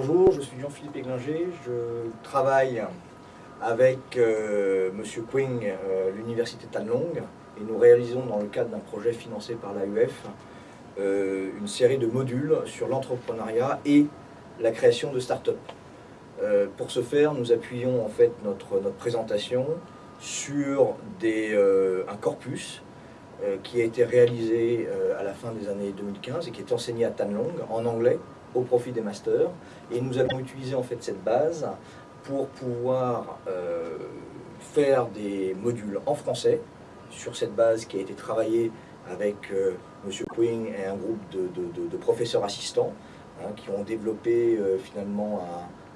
Bonjour, je suis Jean-Philippe Églinger, je travaille avec euh, M. Quing, euh, l'université Tanlong, et nous réalisons dans le cadre d'un projet financé par l'AUF euh, une série de modules sur l'entrepreneuriat et la création de start-up. pour ce faire, nous appuyons en fait notre, présentation sur un corpus qui a été réalisé à la fin des années 2015 et qui est enseigné à Tanlong en anglais au profit des masters. Et nous allons utiliser en fait cette base pour pouvoir euh, faire des modules en français sur cette base qui a été travaillée avec euh, M. Quing et un groupe de, professeurs assistants hein, qui ont développé euh, finalement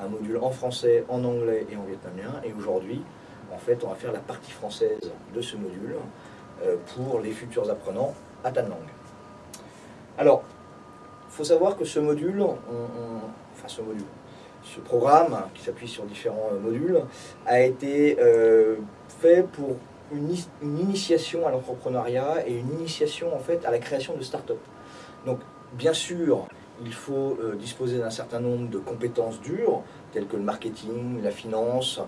un, module en français, en anglais et en vietnamien. Et aujourd'hui, en fait, on va faire la partie française de ce module pour les futurs apprenants à Tan Lang. Alors, faut savoir que ce module, enfin ce module, ce programme, qui s'appuie sur différents euh, modules, a été euh, fait pour une, initiation à l'entrepreneuriat et une initiation en fait à la création de start-up. Donc bien sûr, il faut euh, disposer d'un certain nombre de compétences dures, telles que le marketing, la finance,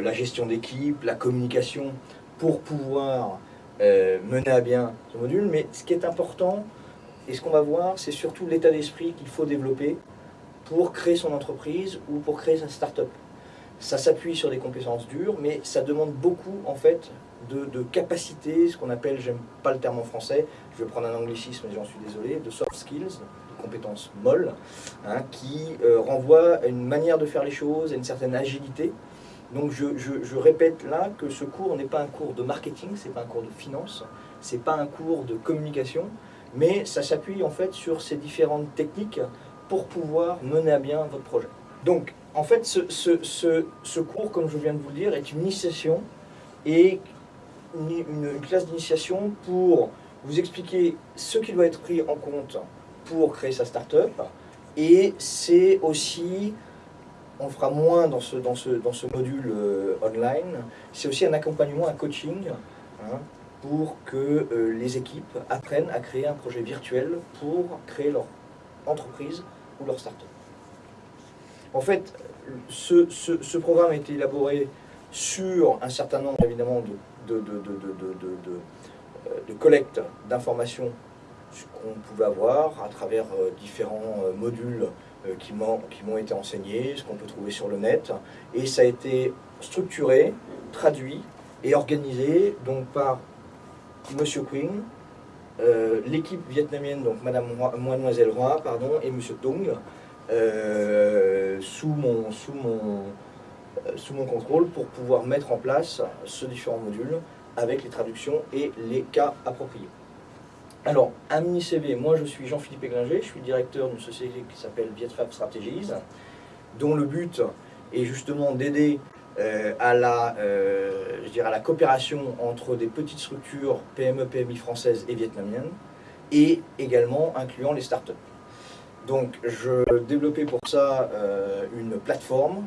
la gestion d'équipe, la communication, pour pouvoir mener à bien ce module. Mais ce qui est important, et ce qu'on va voir, c'est surtout l'état d'esprit qu'il faut développer pour créer son entreprise ou pour créer sa start-up. Ça s'appuie sur des compétences dures, mais ça demande beaucoup en fait de, de capacité, ce qu'on appelle, j'aime pas le terme en français, je vais prendre un anglicisme, j'en suis désolé, de soft skills, de compétences molles, hein, qui euh, renvoient à une manière de faire les choses, à une certaine agilité. Donc je, je, je répète là que ce cours n'est pas un cours de marketing, c'est pas un cours de finance, c'est pas un cours de communication, mais ça s'appuie en fait sur ces différentes techniques pour pouvoir mener à bien votre projet. Donc, en fait, ce, cours, comme je viens de vous le dire, est une initiation et une, classe d'initiation pour vous expliquer ce qui doit être pris en compte pour créer sa start-up. Et c'est aussi, on fera moins dans ce, module euh, online, c'est aussi un accompagnement, un coaching, hein, pour que euh, les équipes apprennent à créer un projet virtuel pour créer leur entreprise ou leur start-up. En fait, ce, programme a été élaboré sur un certain nombre évidemment de, de, collecte d'informations qu'on pouvait avoir à travers euh, différents euh, modules qui m'ont été enseignés, ce qu'on peut trouver sur le net. Et ça a été structuré, traduit et organisé donc par Monsieur Queen, euh, l'équipe vietnamienne, donc Madame Mademoiselle Roy, pardon, et Monsieur Tung, euh, sous, mon, sous, mon, euh, sous mon contrôle pour pouvoir mettre en place ce différent module avec les traductions et les cas appropriés. Alors, un mini-CV, moi je suis Jean-Philippe Églinger, je suis directeur d'une société qui s'appelle Vietfab Strategies, dont le but est justement d'aider euh, à, la, euh, je dirais la coopération entre des petites structures PME, PMI françaises et vietnamiennes, et également incluant les startups. Donc je développais pour ça euh, une plateforme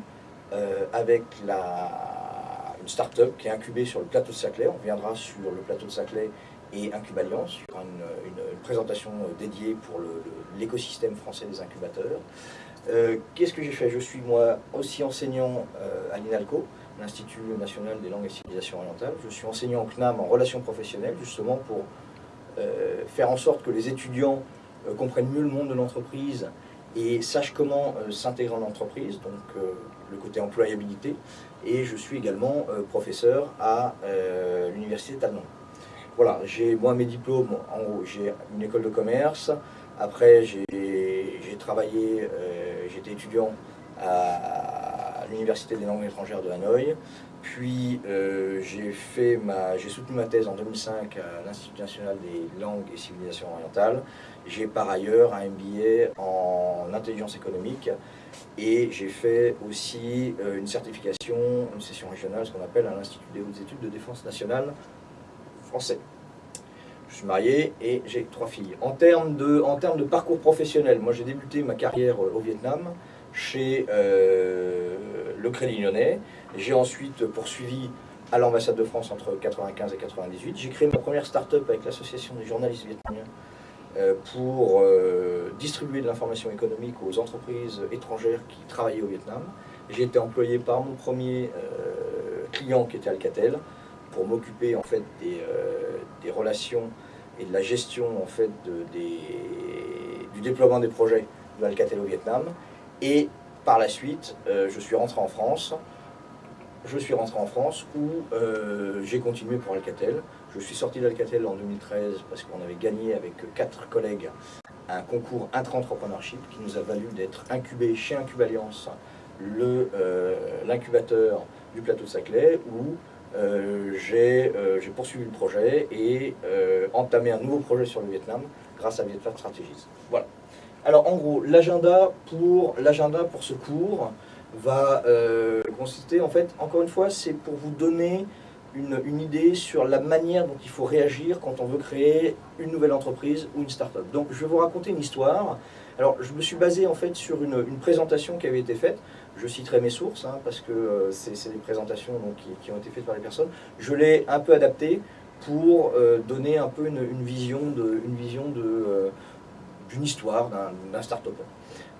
avec la, une start-up qui est incubée sur le plateau de Saclay. On viendra sur le plateau de Saclay et Incubaliance, sur une, une, présentation dédiée pour l'écosystème français des incubateurs. Euh, qu'est-ce que j'ai fait? Je suis moi aussi enseignant euh, à l'INALCO, l'Institut national des langues et civilisations orientales. Je suis enseignant au CNAM en relations professionnelles, justement pour euh, faire en sorte que les étudiants comprennent mieux le monde de l'entreprise et sachent comment s'intégrer en entreprise, donc le côté employabilité. Et je suis également professeur à l'Université Talmont. Voilà, j'ai moi mes diplômes, en haut, j'ai une école de commerce, après j'ai travaillé, euh, j'étais étudiant à, l'Université des langues étrangères de Hanoï, puis euh, j'ai soutenu ma thèse en 2005 à l'Institut national des langues et civilisations orientales. J'ai par ailleurs un MBA en intelligence économique et j'ai fait aussi euh, une certification, une session régionale, ce qu'on appelle à l'Institut des hautes études de défense nationale français. Je suis marié et j'ai trois filles. En termes de, en termes de parcours professionnel, moi j'ai débuté ma carrière euh, au Vietnam chez euh, le Crédit Lyonnais. J'ai ensuite poursuivi à l'ambassade de France entre 1995 et 1998. J'ai créé ma première start-up avec l'association des journalistes vietnamiens pour distribuer de l'information économique aux entreprises étrangères qui travaillaient au Vietnam. J'ai été employé par mon premier client qui était Alcatel pour m'occuper en fait des, relations et de la gestion en fait du déploiement des projets de Alcatel au Vietnam. Et par la suite, je suis rentré en France je suis rentré en France où euh, j'ai continué pour Alcatel. Je suis sorti d'Alcatel en 2013 parce qu'on avait gagné avec quatre collègues un concours intra-entrepreneurship qui nous a valu d'être incubé chez Incubaliance, euh, l'incubateur du plateau de Saclay, où euh, j'ai poursuivi le projet et entamé un nouveau projet sur le Vietnam grâce à Vietnam Strategies. Voilà. Alors en gros, l'agenda pour, pour ce cours, va euh, consister, en fait, encore une fois, c'est pour vous donner une, idée sur la manière dont il faut réagir quand on veut créer une nouvelle entreprise ou une start-up. Donc je vais vous raconter une histoire. Alors je me suis basé en fait sur une, présentation qui avait été faite. Je citerai mes sources hein, parce que euh, c'est des présentations donc, qui, ont été faites par les personnes. Je l'ai un peu adapté pour euh, donner un peu une, vision de, euh, d'une histoire d'un start-up.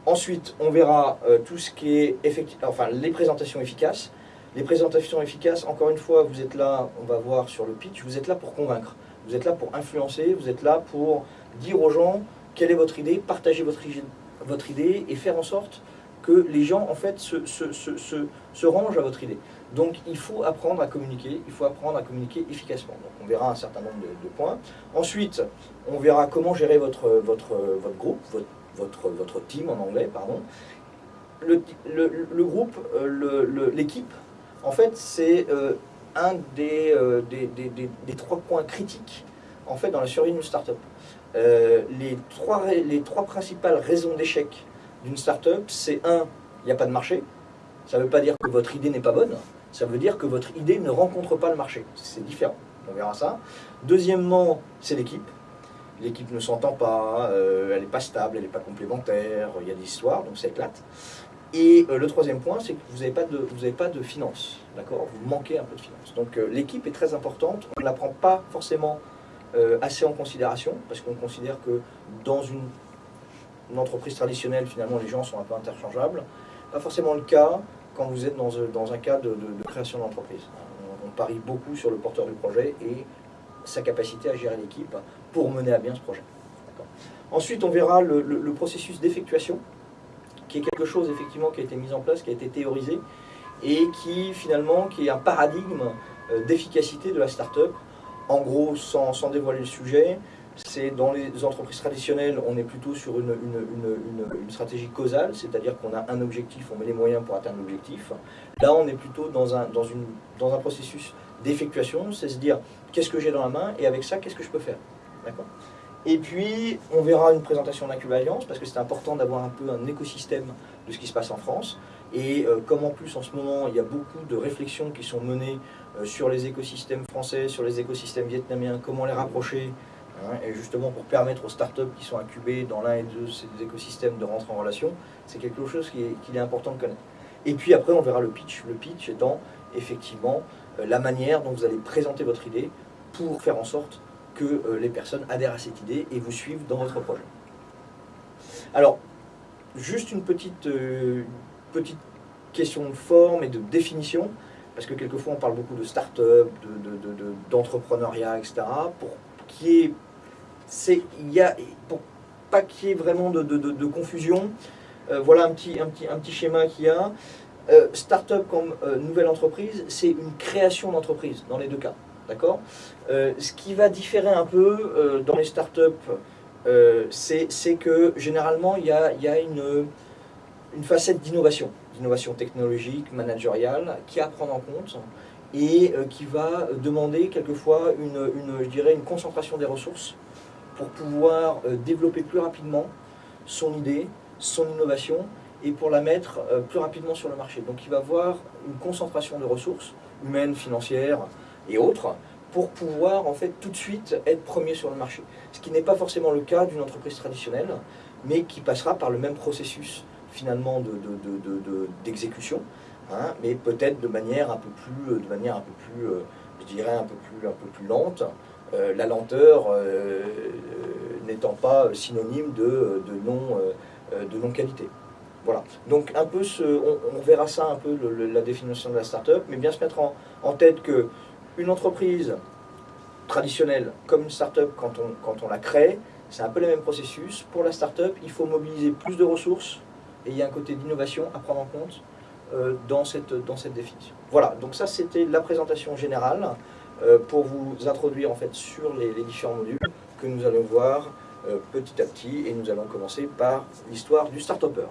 Ensuite, on verra tout ce qui est effectivement, enfin les présentations efficaces. Les présentations efficaces, encore une fois, vous êtes là, on va voir sur le pitch, vous êtes là pour convaincre, vous êtes là pour influencer, vous êtes là pour dire aux gens quelle est votre idée, partager votre, idée et faire en sorte que les gens en fait se, se, se, se, rangent à votre idée. Donc il faut apprendre à communiquer, il faut apprendre à communiquer efficacement. Donc on verra un certain nombre de, points. Ensuite, on verra comment gérer votre, votre, votre groupe, votre votre, votre team en anglais, pardon. Le, le, groupe, euh, l'équipe, en fait, c'est euh, un euh, des, des, des, trois points critiques en fait, dans la survie d'une startup. les, trois, les trois principales raisons d'échec d'une startup, c'est un, il n'y a pas de marché. Ça ne veut pas dire que votre idée n'est pas bonne, ça veut dire que votre idée ne rencontre pas le marché. C'est différent, on verra ça. Deuxièmement, c'est l'équipe l'équipe ne s'entend pas, euh, elle n'est pas stable, elle n'est pas complémentaire, il y a des histoires, donc ça éclate. Et euh, le troisième point, c'est que vous n'avez pas de, vous pas de finances, d'accord? Vous manquez un peu de finances. Donc euh, l'équipe est très importante, on ne la prend pas forcément assez en considération, parce qu'on considère que dans une, entreprise traditionnelle, finalement, les gens sont un peu interchangeables. Pas forcément le cas quand vous êtes dans, dans un cas de, création d'entreprise. On parie beaucoup sur le porteur du projet et sa capacité à gérer l'équipe pour mener à bien ce projet. Ensuite, on verra le, processus d'effectuation, qui est quelque chose effectivement qui a été mis en place, qui a été théorisé, et qui finalement qui est un paradigme euh, d'efficacité de la start-up. En gros, sans, dévoiler le sujet, c'est dans les entreprises traditionnelles, on est plutôt sur une, une stratégie causale, c'est-à-dire qu'on a un objectif, on met les moyens pour atteindre l'objectif. Là, on est plutôt dans un, dans une, dans un processus d'effectuation, c'est se dire qu'est-ce que j'ai dans la main et avec ça, qu'est-ce que je peux faire? Et puis, on verra une présentation d'Incuballiance, parce que c'est important d'avoir un peu un écosystème de ce qui se passe en France. Et euh, comme en plus, en ce moment, il y a beaucoup de réflexions qui sont menées euh, sur les écosystèmes français, sur les écosystèmes vietnamiens, comment les rapprocher, hein, et justement pour permettre aux startups qui sont incubées dans l'un et deux de ces écosystèmes de rentrer en relation, c'est quelque chose qu'il est, important de connaître. Et puis après, on verra le pitch. Le pitch étant effectivement euh, la manière dont vous allez présenter votre idée pour faire en sorte que euh, les personnes adhèrent à cette idée et vous suivent dans votre projet. Alors, juste une petite, euh, petite question de forme et de définition, parce que quelquefois on parle beaucoup de start-up, d'entrepreneuriat, de, etc. Pour qu'il y ait, pour pas qu'il y ait vraiment de, confusion, voilà un petit, un, petit, un petit schéma qu'il y a. Euh, start-up comme euh, nouvelle entreprise, c'est une création d'entreprise dans les deux cas. Euh, Ce qui va différer un peu dans les start-up, c'est que généralement il y a, une, facette d'innovation, d'innovation technologique, managériale, qui a à prendre en compte et qui va demander quelquefois une, une, concentration des ressources pour pouvoir développer plus rapidement son idée, son innovation et pour la mettre euh, plus rapidement sur le marché. Donc il va avoir une concentration de ressources humaines, financières et autres pour pouvoir en fait tout de suite être premier sur le marché. Ce qui n'est pas forcément le cas d'une entreprise traditionnelle, mais qui passera par le même processus finalement d'exécution, de, de, hein, mais peut-être de manière un peu plus, de manière un peu plus, euh, je dirais un peu plus, un peu plus lente. Euh, la lenteur n'étant pas synonyme de, de non-qualité. voilà. Donc un peu on, verra ça un peu la définition de la start-up, mais bien se mettre en, en tête que une entreprise traditionnelle comme une start-up quand on, quand on la crée, c'est un peu le même processus. Pour la start-up, il faut mobiliser plus de ressources et il y a un côté d'innovation à prendre en compte euh, dans, cette, dans cette définition. Voilà, donc ça c'était la présentation générale euh, pour vous introduire en fait sur les, différents modules que nous allons voir euh, petit à petit et nous allons commencer par l'histoire du start-upper.